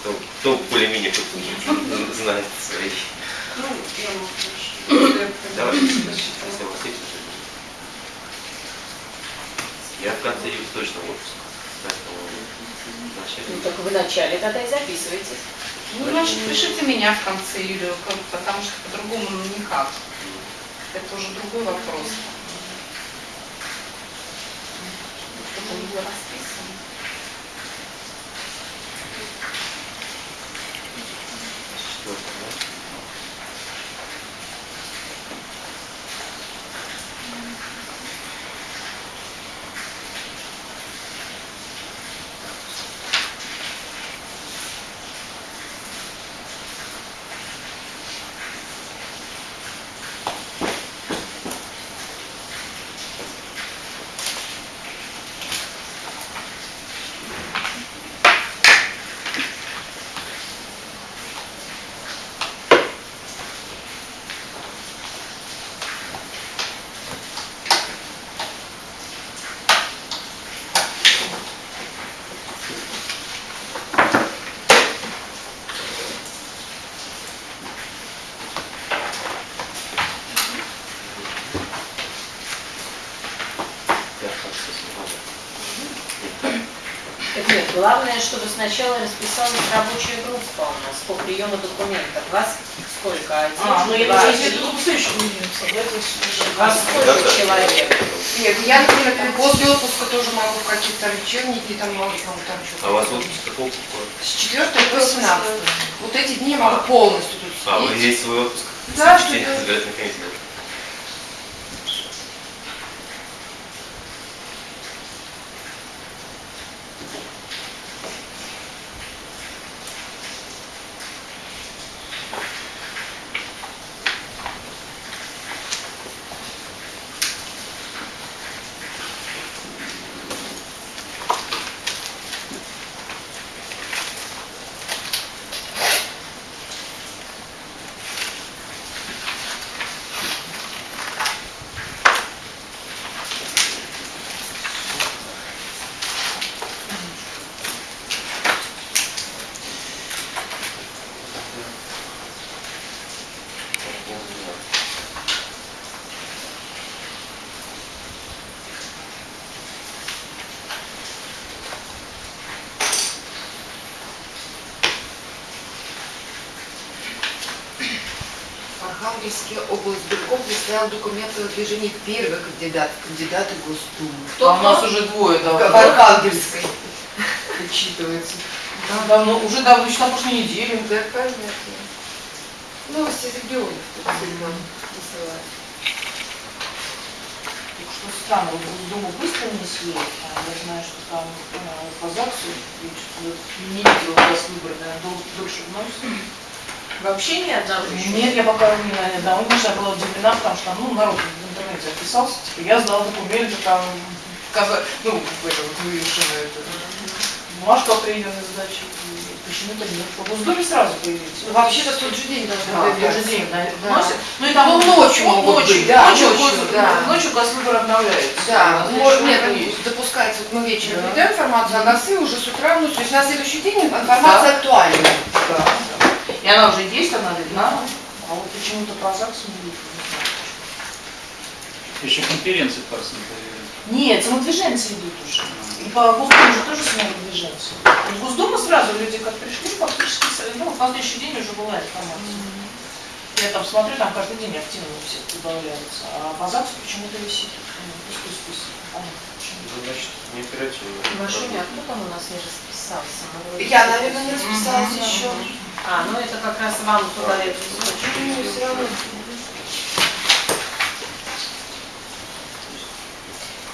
Кто, кто более-менее знает свои. Ну, я могу Давай, еще. если у вас есть. Я в конце июля точно в отпуск. Поэтому в начале Ну, так в начале тогда и записывайтесь. Ну, значит, пишите меня в конце июля, потому что по-другому ну, никак. Это уже другой вопрос. Что-то не было расписано. четвертого, да? Я в конце снова. Так нет, главное, чтобы сначала расписалась рабочая группа у нас по приему документов. Вас сколько? Один, А, ну я даже если это следующий будем собрать, Вас сколько человек? Нет, я, например, после отпуска тоже могу какие-то вечерние дни, там могу там, что-то. А у вас отпуск какого какой? С 4 по 18. Вот эти дни я могу полностью тут А, вы есть свой отпуск? Да, что-то- Архангельский облсбирком представил документы о движении первый кандидат, кандидаты в Госдуму. А у нас уже двое В давно. Архангельской учитывается. Давно, уже давно, еще на прошлой неделе. Да, понятно. Новости из регионов тут нам посылают. Что странно, вот Госдуму быстро внесли, а я знаю, что там по ЗАГСу, я что-то не видела у вас выборы, наверное, дол- дольше вносят. Вообще ни одного еще? Нет, я пока не на одного, конечно, я была удивлена, потому что ну, народ в интернете записался, типа, я сдал документы, там, каза- ну, в это вот вывешено это, бумажка о и почему-то нет. По Госдуме сразу появились. Ну, вообще-то в тот же день должны Да, в тот же день Да. Ну и там Ну, ночью могут ночью, быть, да, ночью, ночью, да. ночью госвыбор обновляется. Да, может, нет, есть. допускается, вот мы вечером Да. передаем информацию, а ГАСы уже с утра, ну, то есть на следующий день информация актуальна. Да, да. И она уже есть, она видна, а вот почему-то по ЗАГСу не вижу. Еще конференции появились. Нет, самодвиженцы идут уже. И по Госдуме же тоже самодвиженцы. Вот Госдума сразу люди как пришли, фактически, ну, на следующий день уже была информация. Я там смотрю, там каждый день активно у всех добавляется. А по ЗАГСу почему-то висит. Ну, пустой список. Понятно, почему. Ну, значит, не оперативно. Машуня, а кто там у нас не расписался? Мы Я, наверное, не расписалась Мгм. еще. А, ну это как раз вам туда Ну, все равно.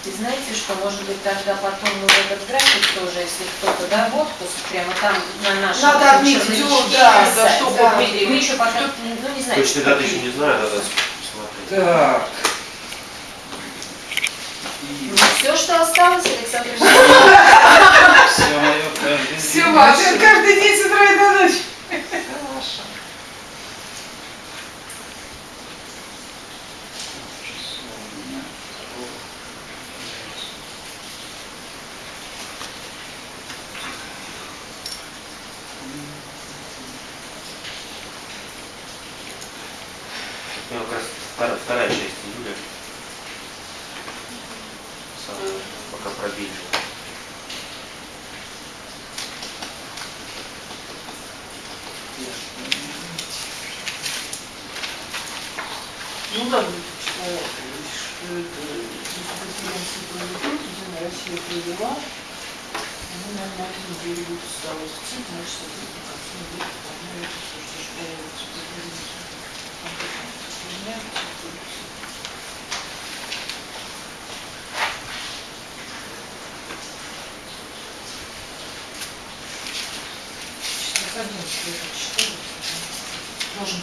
И знаете, что может быть тогда потом ну, этот график тоже, если кто-то да, в отпуск, прямо там на нашем Надо отметить, черновичке да, да, чтобы да. мы, мы еще пока, ну не знаю, Точно даты еще не знаю, надо посмотреть. Так. все, что осталось, Александр Ильич. Все мое каждый день. Маша, каждый день с утра и до ночи. вторая, вторая часть июля. Самая, пока пробили. Ну да, что это, конференции проведут, Единая Россия провела. Ну, наверное, один неделю будет осталось. Цик, значит, соответственно, к концу недели планируется, что же появится конференция. Сейчас одиннадцать лет читали.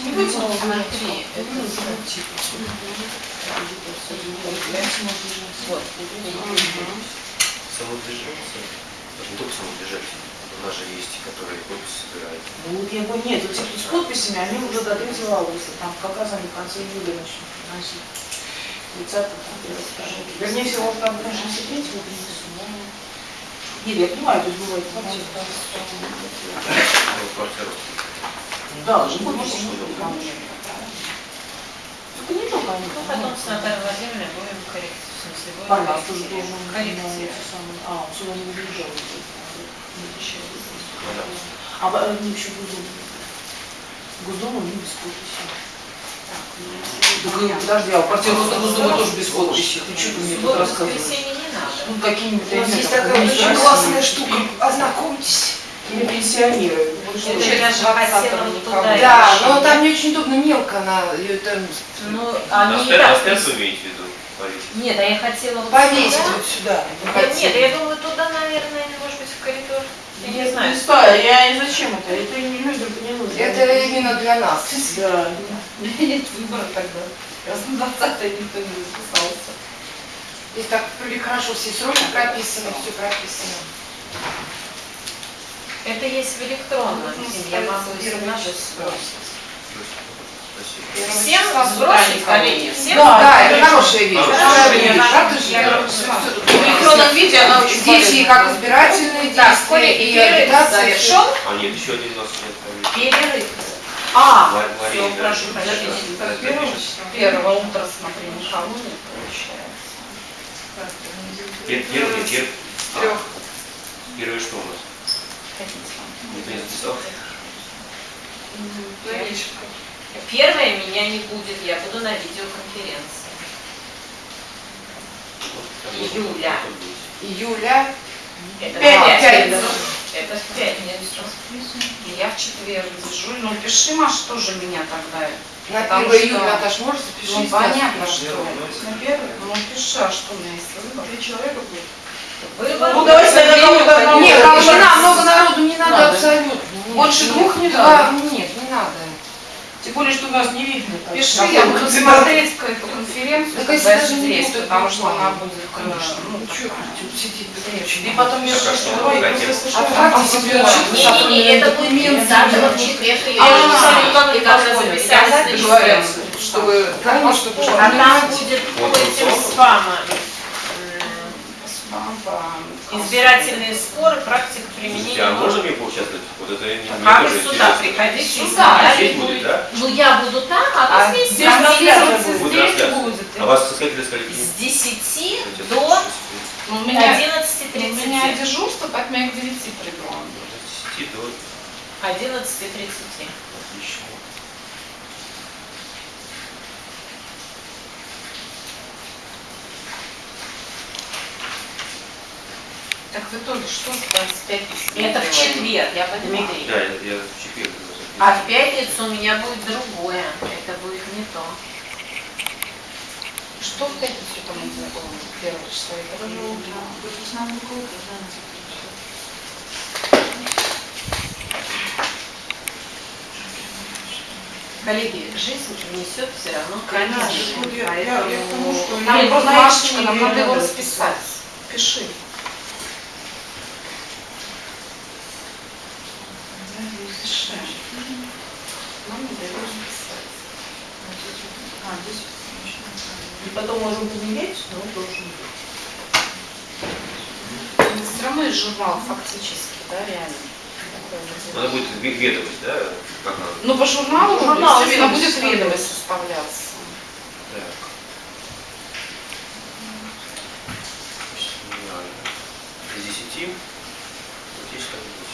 Не будем ну, типа. Вот. Самодвижение, это не только самодвижение, у нас же есть, которые подписи собирают. Ну вот я говорю, нет, вот эти с подписями, они уже до 3 августа, там как раз они в конце июля начнут приносить. 30 там, первое, второе. Вернее всего, там даже третьего принесу, но... Нет, я понимаю, то есть бывает. Ну, квартиру. Да, уже не только Только не только они. Ну, потом с Натальей Владимировной будем корректировать. В смысле, будем Павел тоже должен корректировать. А, он сюда не выезжал. Ну. А в- они еще Госдуму. Госдуму не без подписи. Так, э, подожди, а квартира Госдумы тоже без подписи. Ты что ты мне тут рассказываешь? Ну, какие-нибудь У нас есть такая очень классная штука. Ознакомьтесь. Или пенсионеры. Это же туда Да, но там не очень удобно, мелко она, ее там Ну, А они а вы имеете в виду? Нет, а я хотела вот повесить сюда. вот сюда. Да Нет, я думаю, туда, наверное, может быть, в коридор. Я не знаю. знаю, я зачем это? Это не людям не нужно. Это именно для нас. Да. У меня нет выбора тогда. Раз на 20 никто не записался. Здесь так вроде хорошо все сроки прописаны, все прописано. Это есть в электронном Ну, виде, я могу час. сбросить. Спасибо. Всем сбросить, коллеги? Всем? Да, Да, это хорошая вещь. Хорошая вещь. вещь. Я Правда же? да. В электронном виде она очень Здесь и как избирательные Так, действия, и агитация. завершен. А нет, еще один у нас нет. Перерыв. А, Ма- Мария, Все, да, прошу да, да, да, первого да. утра смотри, никого не получается. Пер- Первый, пер- а. Первый что у нас? Никто не записал? Заречка. Первое меня не будет, я буду на видеоконференции. Июля. Июля. Это пятницу. Это в пятницу. Я в четверг дежурю. Ну, пиши, Маш, тоже меня тогда. На 1 что- июля, Наташ, можешь запишись? Ну, понятно, Ну, что. ну, На первый? Ну, пиши, а что у меня есть выбор? Три человека будет. Выбор. Ну, давайте тогда кого-то одного. Нет, Ну, нам много народу не надо надо. абсолютно. Нет, Больше двух не надо. Нет, не надо. Тем более, что у нас не видно. Пиши, я буду смотреть эту конференцию, Так когда если я даже не будут, потому что она будет, конечно, ну, Ну, что сидеть? И потом Так, а что, слушания. Отправьте А, себе отчет. Не-не-не, это будет 30 в четверг. А, Я уже смотрю, как и вы даже позволю. записались Я на чтобы, конечно, чтобы А там будет Вот, по этим спамам. Спам, Избирательные споры, практика применения. Слушайте, а можно мне поучаствовать? Вот это мне А тоже вы сюда приходите, Сюда, сюда. Здесь будет, да? Ну я буду там, а А вы здесь. здесь будет. А вас со скольки до скольки? С 10 Давайте, до Ну, У меня, 11.30. дежурство, поэтому я к 9 приду. С 10 до... 11.30. Так вы тоже что с 25 Это в четверг, Я понимаю. Да, я, я в четверг. А в пятницу у меня будет другое. Это будет не то. Что в пятницу там у тебя было? Первое число этого же утра. Коллеги, жизнь внесет все равно Конечно. Вот я- я- я к тому, что Нам просто, Машечка, нам не надо его расписать. Пиши. Пиши. Нам надо его расписать. И потом можем поменять, но должен быть. Все равно изживал фактически, да, реально. Надо будет ве- ведомость, да? Как надо? Ну, по журналу, естественно, будет ведомость составляться. Так. Семинария. С 10 вот здесь так будет.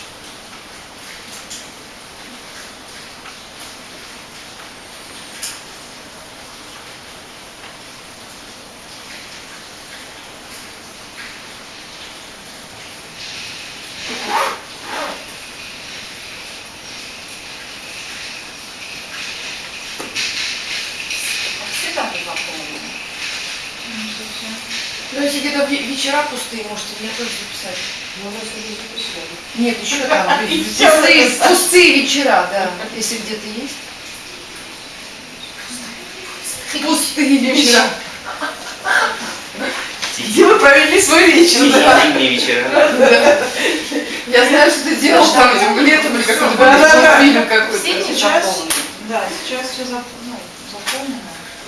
Все даты запомнили. Ну, если где-то ве- вечера пустые, можете меня тоже записать. Уже записали. Нет, еще там. Пустые, пустые вечера, да. Если где-то есть. Пустые вечера. Где вы провели свой вечер? Зимние вечера. Да. Я знаю, что ты делаешь там этим летом или какой-то Да, да, да. фильм какой-то. Сейчас-. Да, сейчас все ну, запомнено,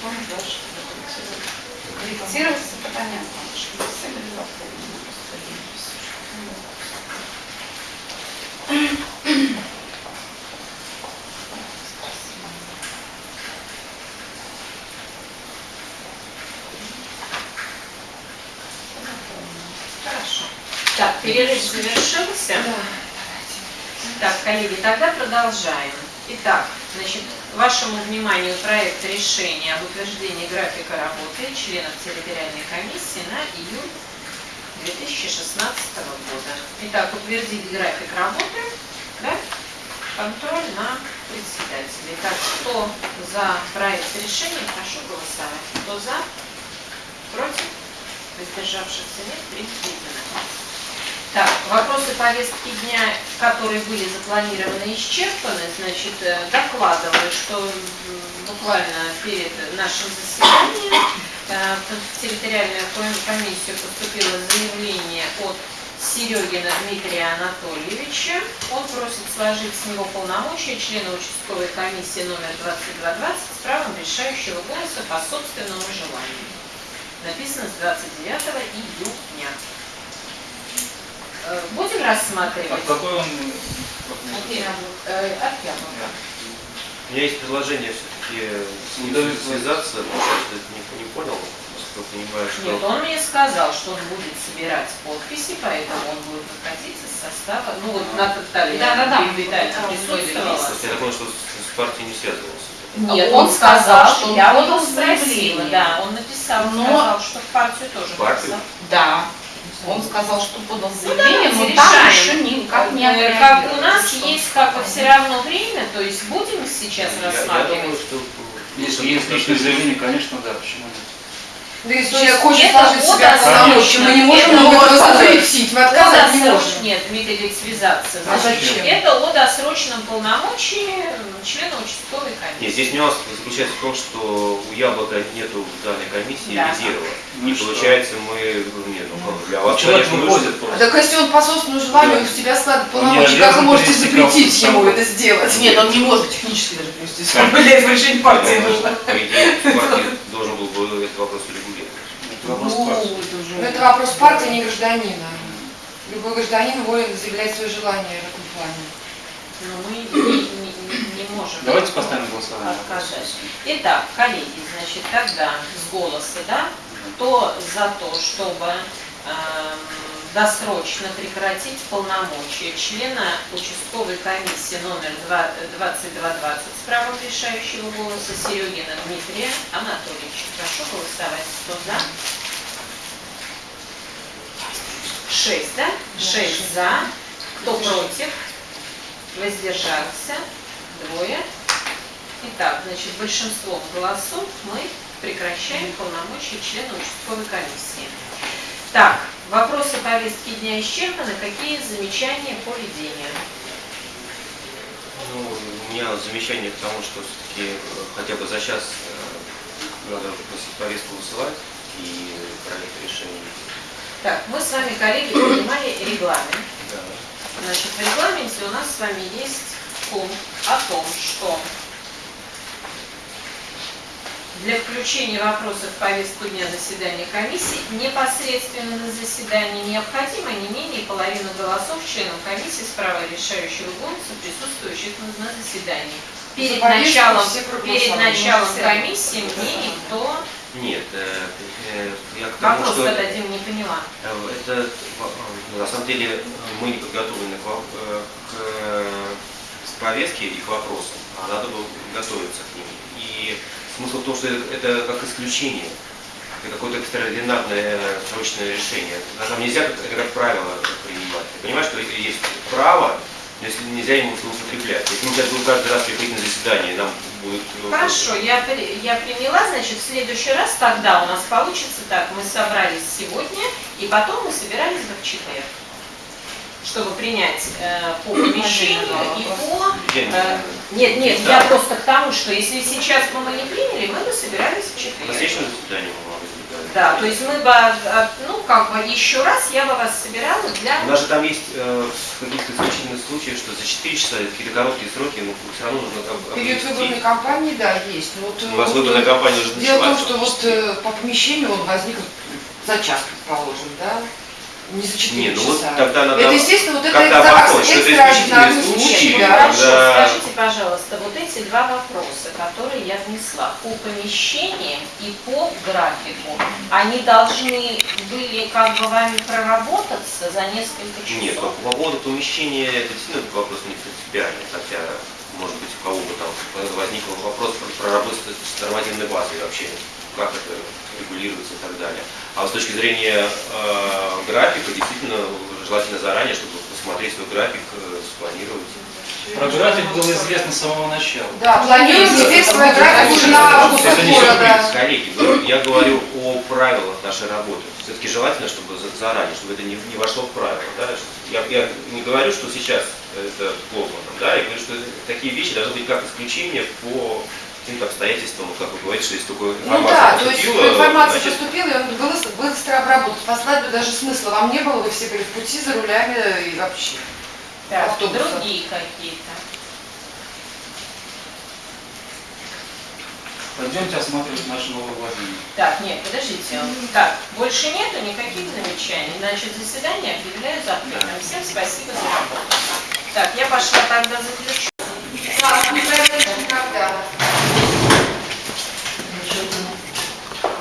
потом дальше. Корректироваться, это понятно. Так, перерыв завершился. Так, коллеги, тогда продолжаем. Итак, значит, вашему вниманию проект решения об утверждении графика работы членов территориальной комиссии на июль 2016 года. Итак, утвердить график работы, да? контроль на председателей. Так, кто за проект решения, прошу голосовать. Кто за? Против? Воздержавшихся нет, принято. Так, вопросы повестки дня, которые были запланированы, исчерпаны. Значит, э, докладываю, что буквально перед нашим заседанием э, в территориальную ком- комиссию поступило заявление от Серегина Дмитрия Анатольевича. Он просит сложить с него полномочия члена участковой комиссии номер 2220 с правом решающего голоса по собственному желанию. Написано с 29 июня. Будем А рассматривать? какой он? От э, яблока. У меня есть предложение все-таки связаться, потому что не, не понял, насколько понимаю, что... Нет, он мне сказал, что он будет собирать подписи, поэтому он будет выходить из состава. Ну вот Наталья Да-да-да. Витальевна Да, присутствовала. Просто я понял, что с, партией не связывался. Нет, Он он сказал, что я спросила, заявление. да, он написал, Но- сказал, что в партию тоже партию? написал. Да. Он сказал, что подал Ну, заявление, давайте но там еще никак не Как у нас что- есть как бы все равно время, то есть будем сейчас Я, я думаю, рассматривать. что... Если есть личное заявление, конечно, да, почему нет? Да если человек хочет это сложить себя полномочия, мы не можем вот просто запретить, мы отказать не можем. Нет, Дмитрий Ильич, связаться. А зачем? Это о досрочном полномочии члена участковой Нет, комиссии. здесь нюанс заключается в том, что у Яблока нету в данной комиссии Да. резерва. Ну и что? получается мы, ну, нет, ну, для вас, Человек конечно, выходит. А просто. Так если он по собственному желанию Да. с тебя складывает полномочия, как вы можете запретить ему это сделать? Нет, он не может технически даже привести. Для этого решения партии Ну, нужно. По идее, партия должен был бы этот вопрос урегулировать. Это вопрос Ну, партии. Но это вопрос партии, не гражданина. Любой гражданин волен заявлять свое желание в этом плане. Но мы не, не- не- можем Давайте поставим голосование. отказать. Итак, коллеги, значит, тогда с голоса, да, кто за то, чтобы эм, досрочно прекратить полномочия члена участковой комиссии номер два- 2220 с правом решающего голоса Серегина Дмитрия Анатольевича. Прошу голосовать. Кто за? Шесть, да? Шесть за. Кто против? Воздержался? Двое. Итак, значит, большинством голосов мы прекращаем полномочия члена участковой комиссии. Так, вопросы повестки дня исчерпаны. Какие замечания по ведению? Ну, у меня замечание к тому, что все-таки хотя бы за час э, надо повестку высылать и проект решения. Так, мы с вами, коллеги, принимали регламент. Значит, в регламенте у нас с вами есть пункт о том, что для включения вопросов в повестку дня заседания комиссии непосредственно на заседании необходимо не менее половины голосов членов комиссии с правом решающего голоса, присутствующих на заседании. Перед началом, перед началом комиссии мне никто Нет, э, э, я к тому, вопрос что зададим, не поняла. э, это на самом деле мы не подготовлены к, к, с повестке и к вопросам, а надо было готовиться к ним. И смысл в том, что это, это как исключение, это какое-то экстраординарное срочное решение. На самом деле нельзя как- это как правило принимать. Ты понимаешь, что есть право, если нельзя ему злоупотреблять. Если мы сейчас будем каждый раз приходить на заседание, нам будет... э, Хорошо, я, я приняла, значит, в следующий раз тогда у нас получится так, мы собрались сегодня, и потом мы собирались бы в четверг, чтобы принять э, по помещению и по... Э, нет, нет, Да. я просто к тому, что если сейчас бы мы не приняли, мы бы собирались в На четверг. следующем заседании Да, то есть мы бы, э, ну, как бы еще раз я бы вас собирала для... У нас же там есть э, в каких-то исключительных случаях, что за 4 часа какие-то короткие сроки, ну все равно нужно там Период обвести. выборной кампании, да, есть. Но вот, У вас вот, выборная кампания уже Дело в том, что вот э, по помещению он возник за час, предположим, да? Не за 4 Не, ну вот часа. тогда надо это, естественно, вот это как-то экстра- обосновать, что это исключительный случай, случай. Ну, да. хорошо, скажите, пожалуйста, вот эти два вопроса, которые я внесла по помещениям и по графику, они должны были как бы вами проработаться за несколько часов? Нет, по, по поводу помещения, это действительно вопрос не принципиальный, хотя, может быть, у кого-то там возник вопрос про проработать с нормативной базой вообще, как это регулируется и так далее. А с точки зрения э, графика, действительно, желательно заранее, чтобы посмотреть свой график, э, спланировать. Про график было известно с самого начала. Да, планируем теперь свой график уже на август Это не города. коллеги. Я говорю о правилах нашей работы. Все-таки желательно, чтобы за- заранее, чтобы это не, не вошло в правила. Да? Я, я не говорю, что сейчас это плохо, да, я говорю, что такие вещи должны быть как исключение по каким-то обстоятельствам, вот как вы говорите, что если только Ну информация да, то есть информация значит, поступила, и он был быстро обработан. Послать бы даже смысла вам не было, вы все были в пути за рулями и вообще. Так, автобуса. другие какие-то. Пойдемте осматривать наши новые владения. Так, нет, подождите. Так, больше нету никаких замечаний. Значит, заседание объявляю закрытым. Всем спасибо за работу. Так, я пошла тогда заключу. Нас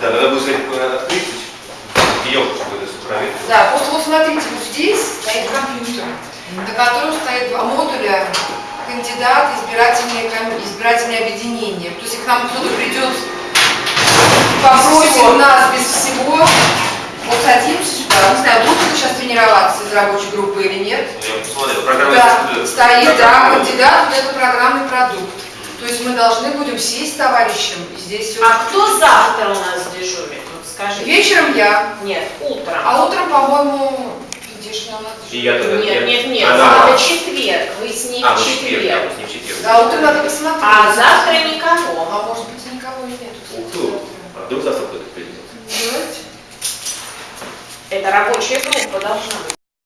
Да, надо будет сказать, надо открыть, елку, чтобы это проверить. Да, вот, вот смотрите, вот здесь стоит компьютер, на котором стоит два модуля кандидат, избирательные, ком- избирательные объединения. То есть, к нам кто-то придет, попросит нас без всего, вот садимся сюда, не знаю, будут ли сейчас тренироваться из рабочей группы или нет. Ну, Я посмотрел, программа Да, стоит, да, кандидат, вот это программный продукт. То есть мы должны будем сесть с товарищем, и здесь. А кто завтра у нас дежурит? Вот скажите. Вечером я, Нет, утром. а утром, по-моему, нас И я тогда- Нет, я- нет, нет, А, да. это четверг. Вы с ним А, в ну четверг, я четверг. с ним в четверг. Да, утром надо посмотреть. А завтра никого. А может быть и никого и нету. кстати, Ух ты, а вдруг завтра кто-то придет? Давайте. Это рабочая группа должна быть.